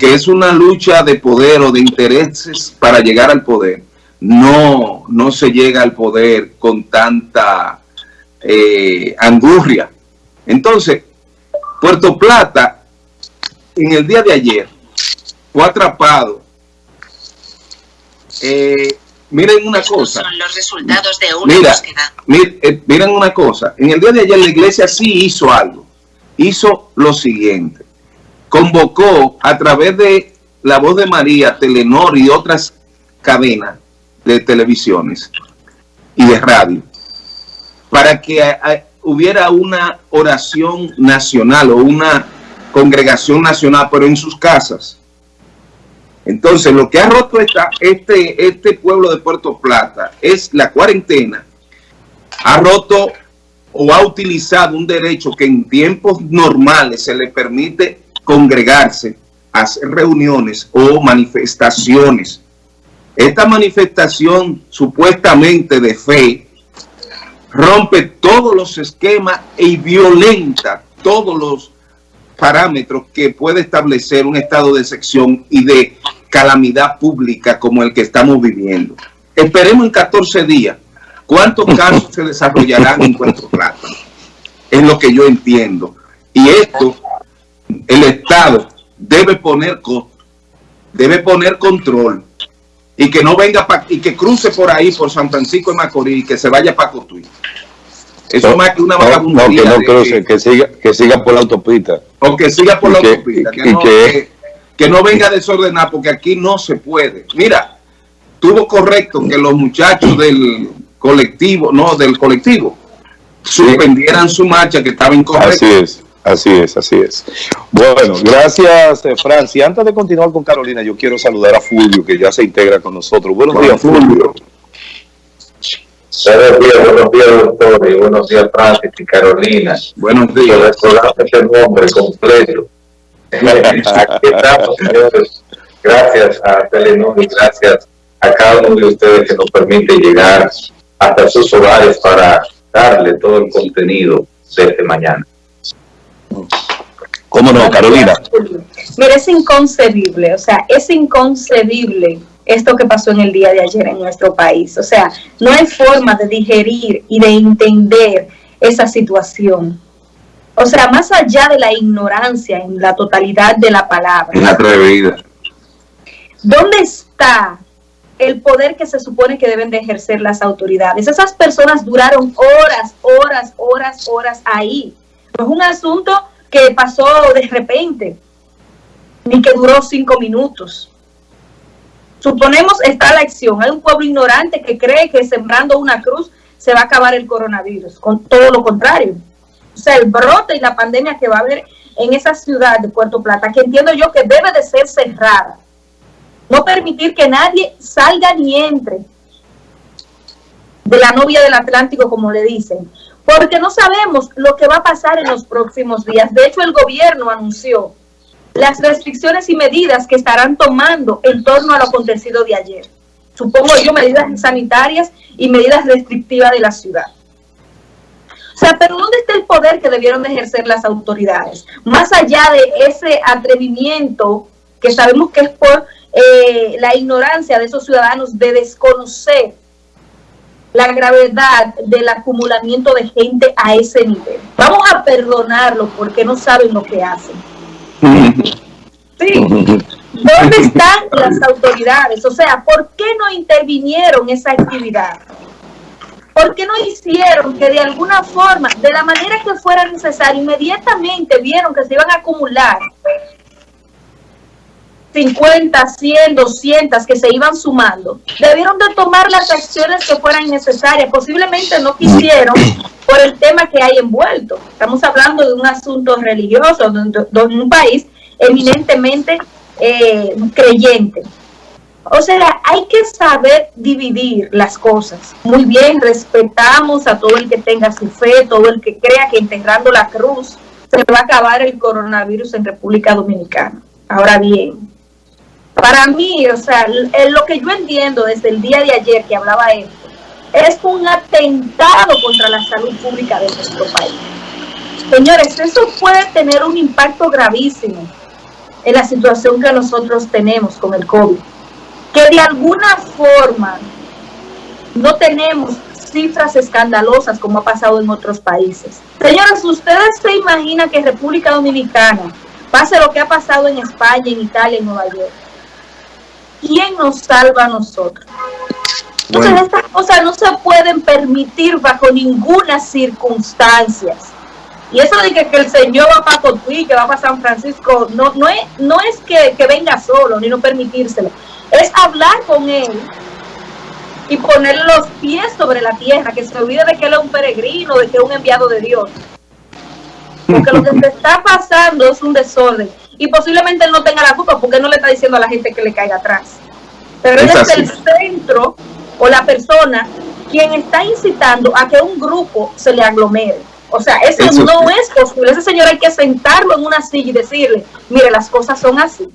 aunque es una lucha de poder o de intereses para llegar al poder, no, no se llega al poder con tanta eh, angurria. Entonces, Puerto Plata, en el día de ayer, fue atrapado. Eh, miren una cosa. Son los resultados de una Mira, eh, miren una cosa. En el día de ayer la iglesia sí hizo algo. Hizo lo siguiente. Convocó a través de La Voz de María, Telenor y otras cadenas de televisiones y de radio para que hubiera una oración nacional o una congregación nacional, pero en sus casas. Entonces, lo que ha roto esta, este, este pueblo de Puerto Plata es la cuarentena. Ha roto o ha utilizado un derecho que en tiempos normales se le permite congregarse, hacer reuniones o manifestaciones. Esta manifestación supuestamente de fe rompe todos los esquemas y violenta todos los parámetros que puede establecer un estado de sección y de calamidad pública como el que estamos viviendo. Esperemos en 14 días cuántos casos se desarrollarán en Puerto Plata. Es lo que yo entiendo. Y esto, el Estado debe poner debe poner control y que no venga y que cruce por ahí por San Francisco de Macorís y que se vaya para Cotuí. Eso es más que una vagabundería. No, que no cruce, que, siga, que siga por la autopista. O que siga por la autopista. Que, no, que, no venga a desordenar, porque aquí no se puede. Mira, tuvo correcto que los muchachos del colectivo, no, del colectivo, suspendieran su marcha, que estaba incorrecta. Así es. Así es, así es. Bueno, gracias, eh, Francia. Antes de continuar con Carolina, yo quiero saludar a Fulvio, que ya se integra con nosotros. Buenos días, Fulvio. Buenos días, buenos días, doctor, y buenos días, Francis y Carolina. Buenos días. Recordamos este nombre completo. Aquí estamos, señores. Gracias a Telenor y gracias a cada uno de ustedes que nos permite llegar hasta sus hogares para darle todo el contenido desde mañana. ¿Cómo no, Carolina? Mira, es inconcebible, o sea, es inconcebible esto que pasó en el día de ayer en nuestro país. O sea, no hay forma de digerir y de entender esa situación. O sea, más allá de la ignorancia en la totalidad de la palabra. Es atrevida. ¿Dónde está el poder que se supone que deben de ejercer las autoridades? Esas personas duraron horas, horas, horas, horas ahí. No es un asunto que pasó de repente, ni que duró cinco minutos. Suponemos está la acción. Hay un pueblo ignorante que cree que sembrando una cruz se va a acabar el coronavirus. Con todo lo contrario. O sea, el brote y la pandemia que va a haber en esa ciudad de Puerto Plata, que entiendo yo que debe de ser cerrada. No permitir que nadie salga ni entre de la novia del Atlántico, como le dicen. Porque no sabemos lo que va a pasar en los próximos días. De hecho, el gobierno anunció las restricciones y medidas que estarán tomando en torno a lo acontecido de ayer. Supongo yo medidas sanitarias y medidas restrictivas de la ciudad. O sea, pero ¿dónde está el poder que debieron ejercer las autoridades? Más allá de ese atrevimiento que sabemos que es por eh, la ignorancia de esos ciudadanos de desconocer la gravedad del acumulamiento de gente a ese nivel. Vamos a perdonarlo porque no saben lo que hacen. Sí. ¿Dónde están las autoridades? O sea, ¿por qué no intervinieron esa actividad? ¿Por qué no hicieron que de alguna forma, de la manera que fuera necesario, inmediatamente vieron que se iban a acumular 50, 100, 200 que se iban sumando, debieron de tomar las acciones que fueran necesarias. Posiblemente no quisieron por el tema que hay envuelto. Estamos hablando de un asunto religioso, de, un país eminentemente eh, creyente. O sea, hay que saber dividir las cosas. Muy bien, respetamos a todo el que tenga su fe, todo el que crea que enterrando la cruz se va a acabar el coronavirus en República Dominicana. Ahora bien, para mí, o sea, lo que yo entiendo desde el día de ayer que hablaba esto, es un atentado contra la salud pública de nuestro país. Señores, eso puede tener un impacto gravísimo en la situación que nosotros tenemos con el COVID. Que de alguna forma no tenemos cifras escandalosas como ha pasado en otros países. Señores, ¿ustedes se imaginan que República Dominicana pase lo que ha pasado en España, en Italia, en Nueva York? ¿Quién nos salva a nosotros? Entonces estas cosas no se pueden permitir bajo ninguna circunstancia. Y eso de que, el Señor va para Cotuí, que va para San Francisco, no, no es, no es que, que venga solo, ni no permitírselo. Es hablar con Él y poner los pies sobre la tierra, que se olvide de que él es un peregrino, de que es un enviado de Dios. Porque lo que se está pasando es un desorden. Y posiblemente él no tenga la culpa porque no le está diciendo a la gente que le caiga atrás. Pero él es el centro o la persona quien está incitando a que un grupo se le aglomere. O sea, eso, no es posible. Ese señor hay que sentarlo en una silla y decirle, mire, las cosas son así.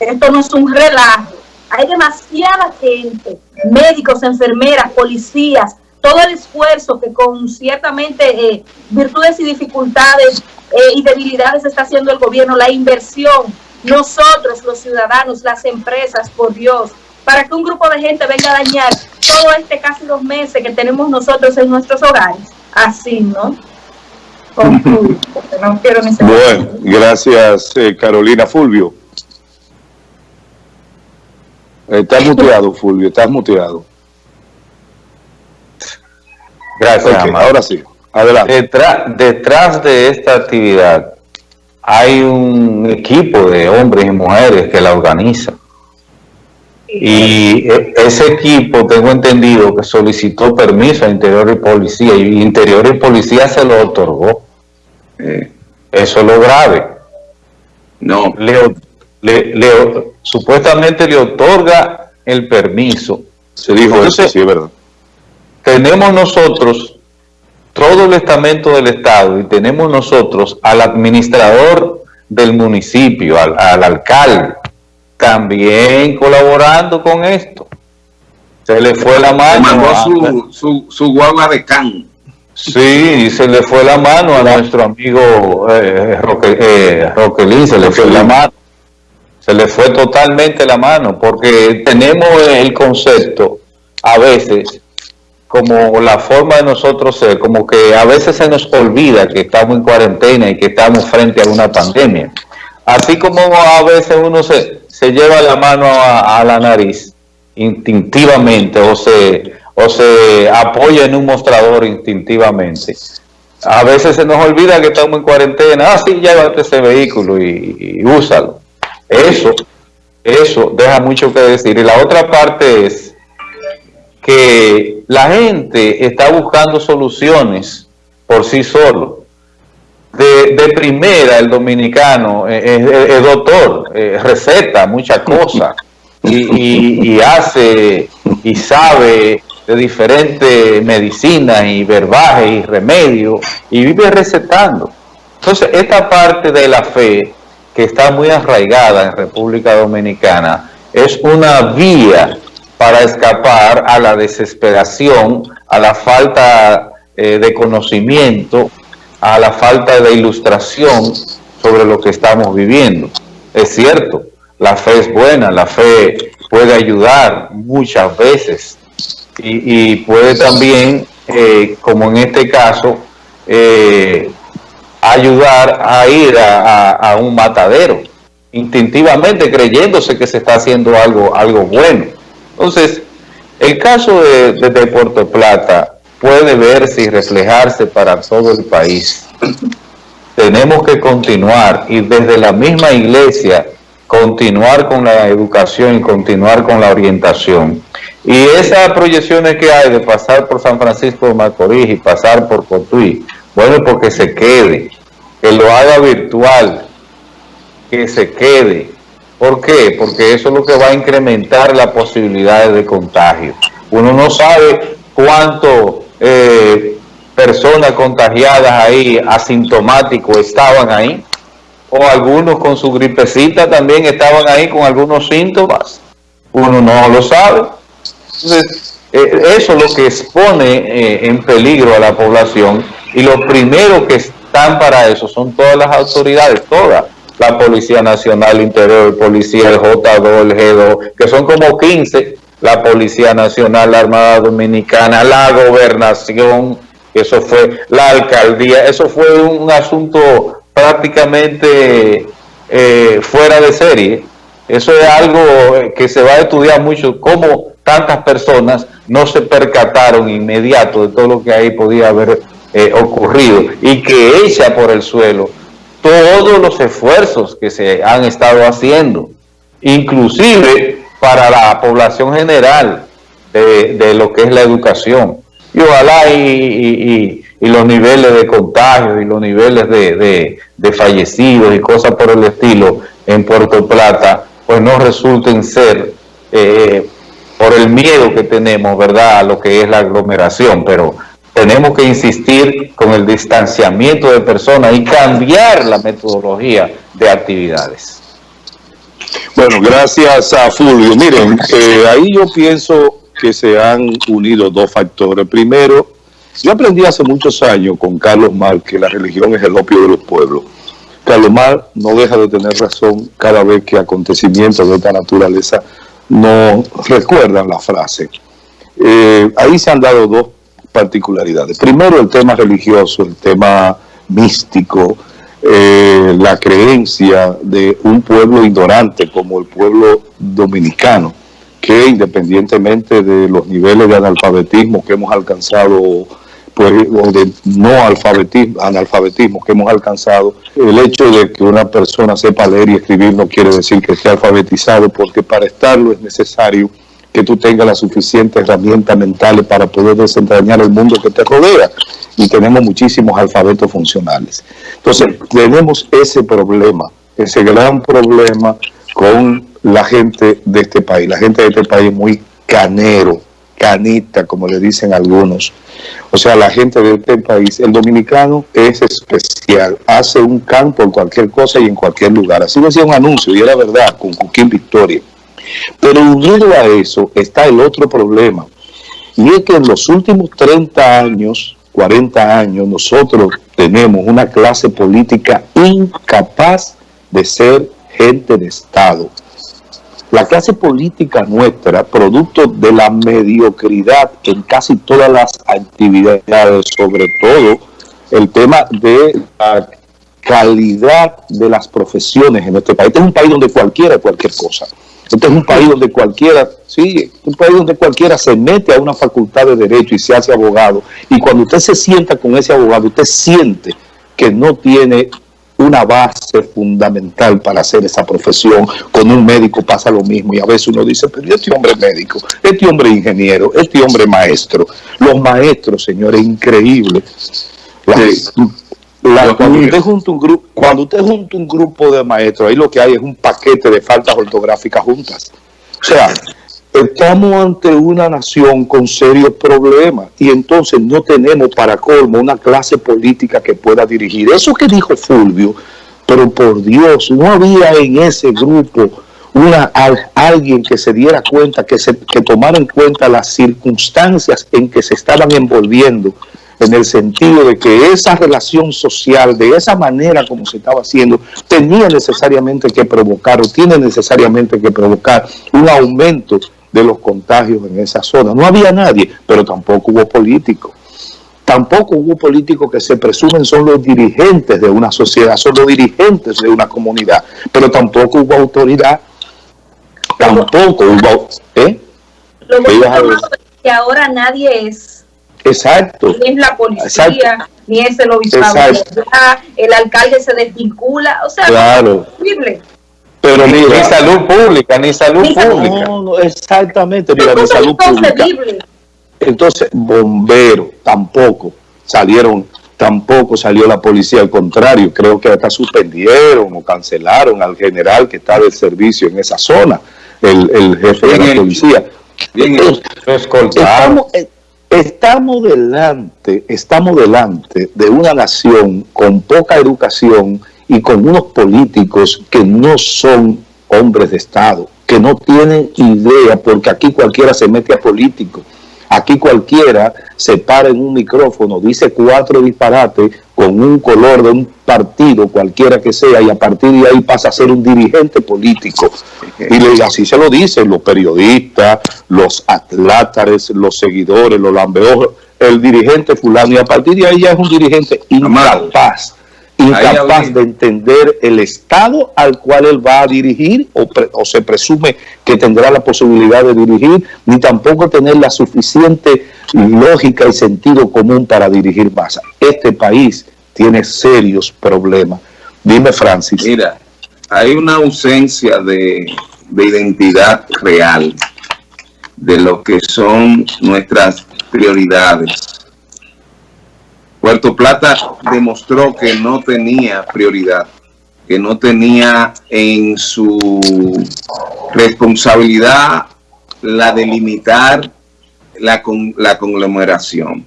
Esto no es un relajo hay demasiada gente, médicos, enfermeras, policías, todo el esfuerzo que con ciertamente eh, virtudes y dificultades eh, y debilidades está haciendo el gobierno, la inversión, nosotros los ciudadanos, las empresas, por Dios, para que un grupo de gente venga a dañar todo este casi dos meses que tenemos nosotros en nuestros hogares. Así, ¿no? no quiero bueno, gracias eh, Carolina Fulvio. Estás muteado, Fulvio, estás muteado. Gracias, Ahora sí, adelante. Detrás, detrás de esta actividad hay un equipo de hombres y mujeres que la organiza. Y e, ese equipo, tengo entendido, que solicitó permiso a Interior y Policía, y Interior y Policía se lo otorgó. Eso es lo grave. No. Le, supuestamente le otorga el permiso. Se dijo eso, sí, es verdad. Tenemos nosotros todo el estamento del Estado y tenemos nosotros al administrador del municipio, al, alcalde, también colaborando con esto. Se le fue la mano. Mandó su, su, guagua de can. Sí, se le fue la mano a nuestro amigo eh, eh Roquelín, se le fue la mano se le fue totalmente la mano, porque tenemos el concepto a veces como la forma de nosotros ser, como que a veces se nos olvida que estamos en cuarentena y que estamos frente a una pandemia. Así como a veces uno se, se lleva la mano a, la nariz instintivamente o se, o se apoya en un mostrador instintivamente. A veces se nos olvida que estamos en cuarentena. Ah, sí, llévate ese vehículo y úsalo. Eso, eso deja mucho que decir. Y la otra parte es que la gente está buscando soluciones por sí solo. De, primera, el dominicano es, doctor, eh, receta muchas cosas y, hace y sabe de diferentes medicinas y verbajes y remedios y vive recetando. Entonces, esta parte de la fe que está muy arraigada en República Dominicana, es una vía para escapar a la desesperación, a la falta eh, de conocimiento, a la falta de ilustración sobre lo que estamos viviendo. Es cierto, la fe es buena, la fe puede ayudar muchas veces y, puede también, eh, como en este caso, eh, ayudar a ir a, un matadero, instintivamente creyéndose que se está haciendo algo, algo bueno. Entonces, el caso de, Puerto Plata puede verse y reflejarse para todo el país. Tenemos que continuar y desde la misma iglesia continuar con la educación y continuar con la orientación. Y esas proyecciones que hay de pasar por San Francisco de Macorís y pasar por Cotuí, bueno, porque se quede, que lo haga virtual, que se quede. ¿Por qué? Porque eso es lo que va a incrementar las posibilidades de contagio. Uno no sabe cuánto eh, personas contagiadas ahí, asintomáticos, estaban ahí. O algunos con su gripecita también estaban ahí con algunos síntomas. Uno no lo sabe. Entonces, eh, eso es lo que expone eh, en peligro a la población y lo primero que están para eso son todas las autoridades, todas, la Policía Nacional Interior, Policía, el J2, el G2, que son como 15, la Policía Nacional, la Armada Dominicana, la Gobernación, eso fue la Alcaldía, eso fue un asunto prácticamente eh, fuera de serie. Eso es algo que se va a estudiar mucho, cómo tantas personas no se percataron inmediato de todo lo que ahí podía haber eh, ocurrido y que echa por el suelo todos los esfuerzos que se han estado haciendo, inclusive para la población general de, lo que es la educación. Y ojalá y, los niveles de contagio y los niveles de, fallecidos y cosas por el estilo en Puerto Plata, pues no resulten ser eh, por el miedo que tenemos, ¿verdad?, a lo que es la aglomeración, pero tenemos que insistir con el distanciamiento de personas y cambiar la metodología de actividades. Bueno, gracias a Fulvio. Miren, eh, ahí yo pienso que se han unido dos factores. Primero, yo aprendí hace muchos años con Carlos Mar que la religión es el opio de los pueblos. Carlos Mar no deja de tener razón cada vez que acontecimientos de esta naturaleza no recuerdan la frase. Eh, ahí se han dado dos particularidades. Primero el tema religioso, el tema místico, eh, la creencia de un pueblo ignorante como el pueblo dominicano, que independientemente de los niveles de analfabetismo que hemos alcanzado, pues, o de no alfabetismo, analfabetismo que hemos alcanzado, el hecho de que una persona sepa leer y escribir no quiere decir que esté alfabetizado, porque para estarlo es necesario que tú tengas las suficientes herramientas mentales para poder desentrañar el mundo que te rodea. Y tenemos muchísimos alfabetos funcionales. Entonces, tenemos ese problema, ese gran problema con la gente de este país. La gente de este país es muy canero, canita, como le dicen algunos. O sea, la gente de este país, el dominicano es especial, hace un canto en cualquier cosa y en cualquier lugar. Así decía un anuncio, y era verdad, con Cuquín Victoria. Pero unido a eso está el otro problema, y es que en los últimos 30 años, 40 años, nosotros tenemos una clase política incapaz de ser gente de Estado. La clase política nuestra, producto de la mediocridad en casi todas las actividades, sobre todo el tema de la calidad de las profesiones en este país. Este es un país donde cualquiera, cualquier cosa. Este es un país donde cualquiera, sí, un país donde cualquiera se mete a una facultad de Derecho y se hace abogado. Y cuando usted se sienta con ese abogado, usted siente que no tiene una base fundamental para hacer esa profesión. Con un médico pasa lo mismo y a veces uno dice, pero este hombre es médico, este hombre es ingeniero, este hombre es maestro. Los maestros, señores, cuando, usted junta un grupo, cuando usted junta un grupo de maestros, ahí lo que hay es un paquete de faltas ortográficas juntas. O sea, estamos ante una nación con serios problemas y entonces no tenemos para colmo una clase política que pueda dirigir. Eso que dijo Fulvio, pero por Dios, no había en ese grupo una, alguien que se diera cuenta, que, se, que tomara en cuenta las circunstancias en que se estaban envolviendo en el sentido de que esa relación social, de esa manera como se estaba haciendo, tenía necesariamente que provocar o tiene necesariamente que provocar un aumento de los contagios en esa zona. No había nadie, pero tampoco hubo políticos. Tampoco hubo políticos que se presumen son los dirigentes de una sociedad, son los dirigentes de una comunidad, pero tampoco hubo autoridad, tampoco hubo... ¿eh? Lo que ahora nadie es Exacto. Ni es la policía, ni es el obispado. El alcalde se desvincula. O sea, claro. es Pero ni, salud pública, ni salud pública. No, exactamente, mira, ni salud pública. Entonces, bomberos tampoco salieron, tampoco salió la policía, al contrario, creo que hasta suspendieron o cancelaron al general que está de servicio en esa zona, el, el jefe de la policía. Bien, estamos, Estamos delante, estamos delante de una nación con poca educación y con unos políticos que no son hombres de Estado, que no tienen idea, porque aquí cualquiera se mete a político. Aquí cualquiera se para en un micrófono, dice cuatro disparates con un color de un partido, cualquiera que sea, y a partir de ahí pasa a ser un dirigente político. Y así se lo dicen los periodistas, los atlátares, los seguidores, los lambeojos, el dirigente fulano, y a partir de ahí ya es un dirigente incapaz incapaz de entender el Estado al cual él va a dirigir o, se presume que tendrá la posibilidad de dirigir, ni tampoco tener la suficiente lógica y sentido común para dirigir masa. Este país tiene serios problemas. Dime, Francis. Mira, hay una ausencia de, de identidad real de lo que son nuestras prioridades Puerto Plata demostró que no tenía prioridad, que no tenía en su responsabilidad la de limitar la, la conglomeración,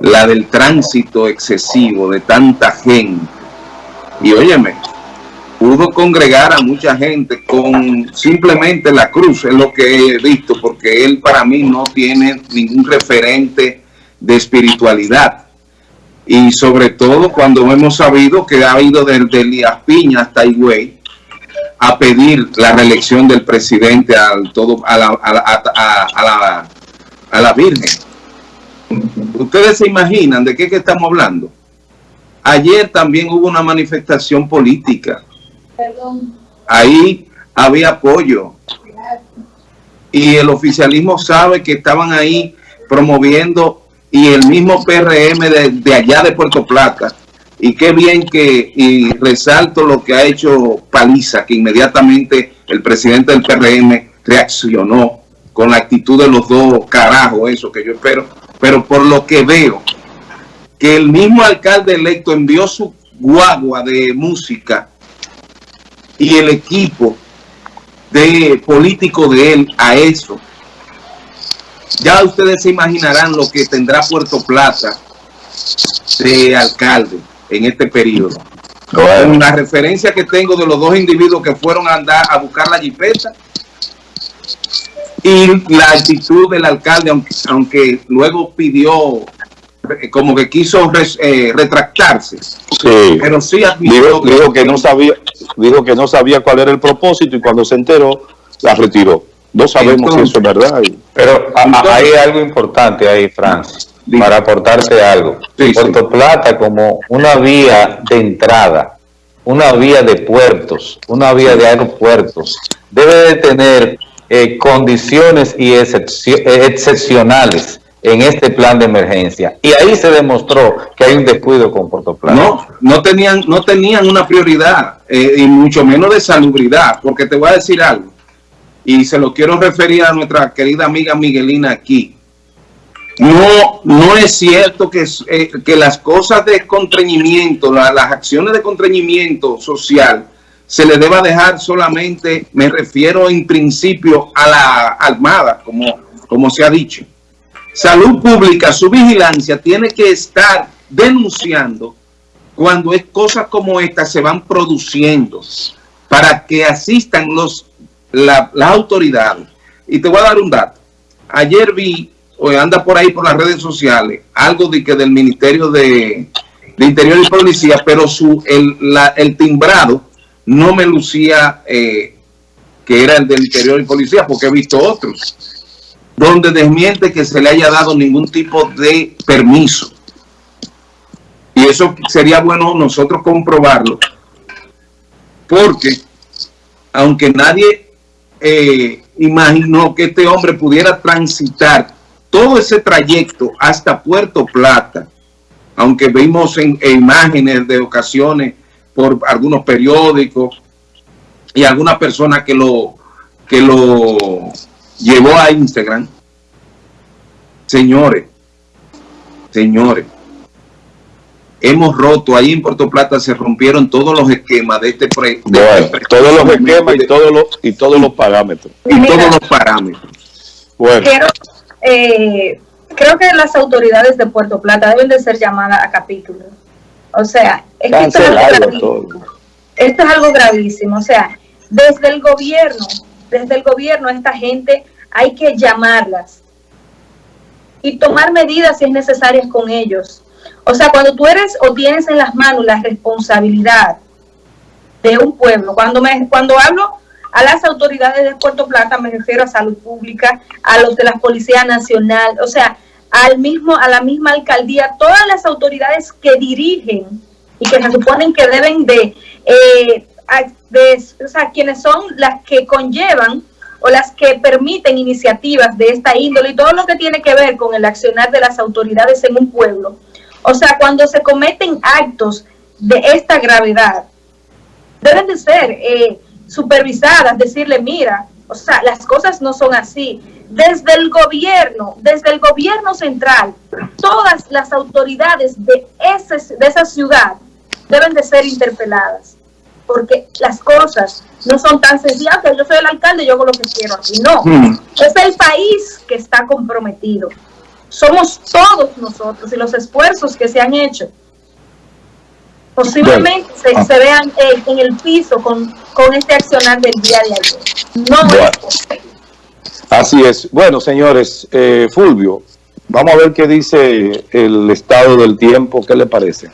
la del tránsito excesivo de tanta gente. Y óyeme, pudo congregar a mucha gente con simplemente la cruz, es lo que he visto, porque él para mí no tiene ningún referente de espiritualidad y sobre todo cuando hemos sabido que ha ido desde Elías Piña hasta Higüey a pedir la reelección del presidente al todo, a, la, a, la, a, la, Virgen. ¿Ustedes se imaginan de qué que estamos hablando? Ayer también hubo una manifestación política. Ahí había apoyo. Y el oficialismo sabe que estaban ahí promoviendo y el mismo PRM de, allá de Puerto Plata. Y qué bien que, y resalto lo que ha hecho Paliza, que inmediatamente el presidente del PRM reaccionó con la actitud de los dos carajos, eso que yo espero. Pero por lo que veo, que el mismo alcalde electo envió su guagua de música y el equipo de político de él a eso, ya ustedes se imaginarán lo que tendrá Puerto Plata de alcalde en este periodo. Con la referencia que tengo de los dos individuos que fueron a andar a buscar la jipeta y la actitud del alcalde, aunque, luego pidió, eh, como que quiso eh, retractarse. Sí. Pero sí dijo, dijo que no sabía, dijo que no sabía cuál era el propósito y cuando se enteró la retiró. No sabemos si eso es verdad. Pero hay algo importante ahí, Francis, para aportarte algo. Puerto Plata como una vía de entrada, una vía de puertos, una vía de aeropuertos, debe de tener eh, condiciones y eh, excepcionales en este plan de emergencia. Y ahí se demostró que hay un descuido con Puerto Plata. No, no tenían, no tenían una prioridad, eh, y mucho menos de salubridad, porque te voy a decir algo y se lo quiero referir a nuestra querida amiga Miguelina aquí. No, no es cierto que, eh, que las cosas de contrañimiento, las acciones de contrañimiento social, se le deba dejar solamente, me refiero en principio a la Armada, como, como se ha dicho. Salud Pública, su vigilancia tiene que estar denunciando cuando es cosas como estas se van produciendo para que asistan los la, las autoridades. Y te voy a dar un dato. Ayer vi, o anda por ahí por las redes sociales, algo de que del Ministerio de, Interior y Policía, pero su el, el timbrado no me lucía eh, que era el del Interior y Policía, porque he visto otros, donde desmiente que se le haya dado ningún tipo de permiso. Y eso sería bueno nosotros comprobarlo, porque aunque nadie eh, imaginó que este hombre pudiera transitar todo ese trayecto hasta Puerto Plata, aunque vimos en, imágenes de ocasiones por algunos periódicos y alguna persona que lo, que lo llevó a Instagram. Señores, señores, hemos roto, ahí en Puerto Plata se rompieron todos los esquemas de este proyecto. Este todos los esquemas y todos los, y todos los parámetros. Y todos los parámetros. Bueno. Eh, creo que las autoridades de Puerto Plata deben de ser llamadas a capítulo. O sea, es que esto, es algo esto es algo gravísimo. O sea, desde el gobierno, desde el gobierno a esta gente hay que llamarlas y tomar medidas si es necesaria con ellos. O sea, cuando tú eres o tienes en las manos la responsabilidad de un pueblo, cuando, me, cuando hablo a las autoridades de Puerto Plata, me refiero a salud pública, a los de la Policía Nacional, o sea, al mismo, a la misma alcaldía, todas las autoridades que dirigen y que se suponen que deben de, eh, de o sea, quienes son las que conllevan o las que permiten iniciativas de esta índole y todo lo que tiene que ver con el accionar de las autoridades en un pueblo. O sea, cuando se cometen actos de esta gravedad, deben de ser eh, supervisadas, decirle, mira, o sea, las cosas no son así. Desde el gobierno, desde el gobierno central, todas las autoridades de, ese, de esa ciudad deben de ser interpeladas, porque las cosas no son tan sencillas, que yo soy el alcalde, yo hago lo que quiero aquí. No, hmm. es el país que está comprometido. Somos todos nosotros y los esfuerzos que se han hecho posiblemente ah. se, vean eh, en el piso con, este accionar del día de ayer. No Así es. Bueno, señores, eh, Fulvio, vamos a ver qué dice el estado del tiempo, ¿qué le parece?